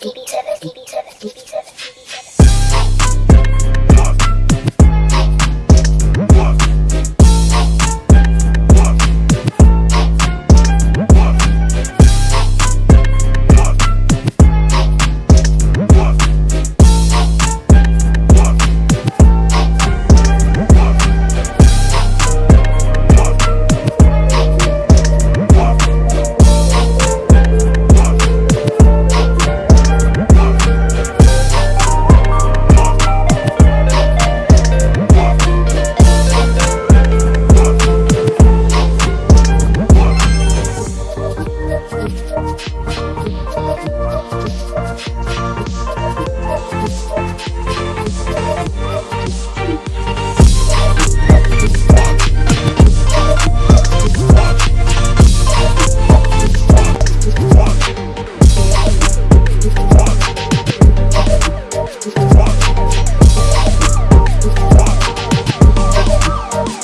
DB7,